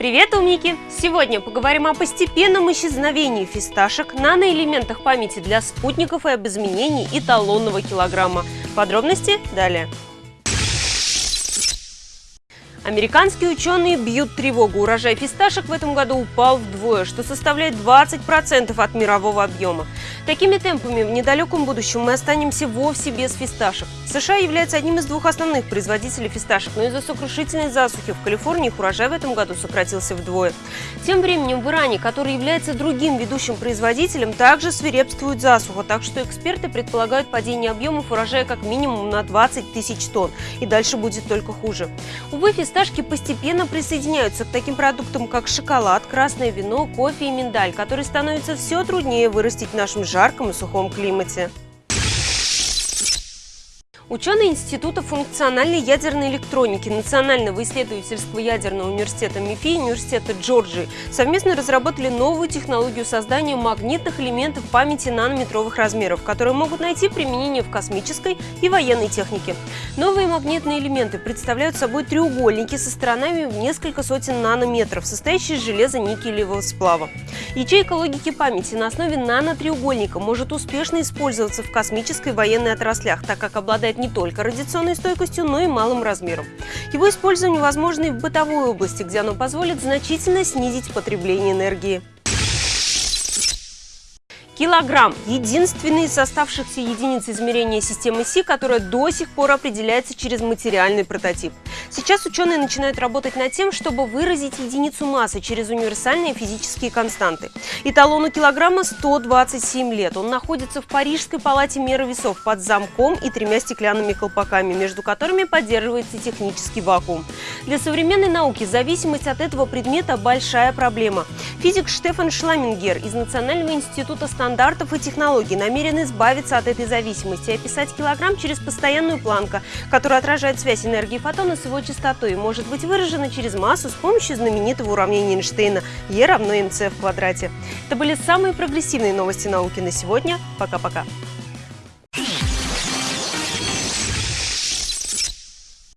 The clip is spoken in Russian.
Привет, умники! Сегодня поговорим о постепенном исчезновении фисташек, наноэлементах памяти для спутников и об изменении эталонного килограмма. Подробности далее. Американские ученые бьют тревогу. Урожай фисташек в этом году упал вдвое, что составляет 20% от мирового объема. Такими темпами в недалеком будущем мы останемся вовсе без фисташек. США является одним из двух основных производителей фисташек, но из-за сокрушительной засухи в Калифорнии их урожай в этом году сократился вдвое. Тем временем в Иране, который является другим ведущим производителем, также свирепствует засуха, так что эксперты предполагают падение объемов урожая как минимум на 20 тысяч тонн. И дальше будет только хуже. Увы, фисташки постепенно присоединяются к таким продуктам, как шоколад, красное вино, кофе и миндаль, которые становятся все труднее вырастить в нашем жарком и сухом климате. Ученые Института функциональной ядерной электроники Национального исследовательского ядерного университета МИФИ и Университета Джорджии совместно разработали новую технологию создания магнитных элементов памяти нанометровых размеров, которые могут найти применение в космической и военной технике. Новые магнитные элементы представляют собой треугольники со сторонами в несколько сотен нанометров, состоящие из железа никелевого сплава. Ячейка логики памяти на основе нанотреугольника может успешно использоваться в космической и военной отраслях, так как обладает не только радиационной стойкостью, но и малым размером. Его использование возможно и в бытовой области, где оно позволит значительно снизить потребление энергии. Килограмм – единственный из оставшихся единиц измерения системы Си, которая до сих пор определяется через материальный прототип. Сейчас ученые начинают работать над тем, чтобы выразить единицу массы через универсальные физические константы. Эталону килограмма 127 лет. Он находится в Парижской палате меры весов под замком и тремя стеклянными колпаками, между которыми поддерживается технический вакуум. Для современной науки зависимость от этого предмета – большая проблема. Физик Штефан Шламингер из Национального института стандартов стандартов и технологий намерен избавиться от этой зависимости и описать килограмм через постоянную планку, которая отражает связь энергии фотона с его частотой и может быть выражена через массу с помощью знаменитого уравнения Эйнштейна E равно mc в квадрате. Это были самые прогрессивные новости науки на сегодня. Пока-пока.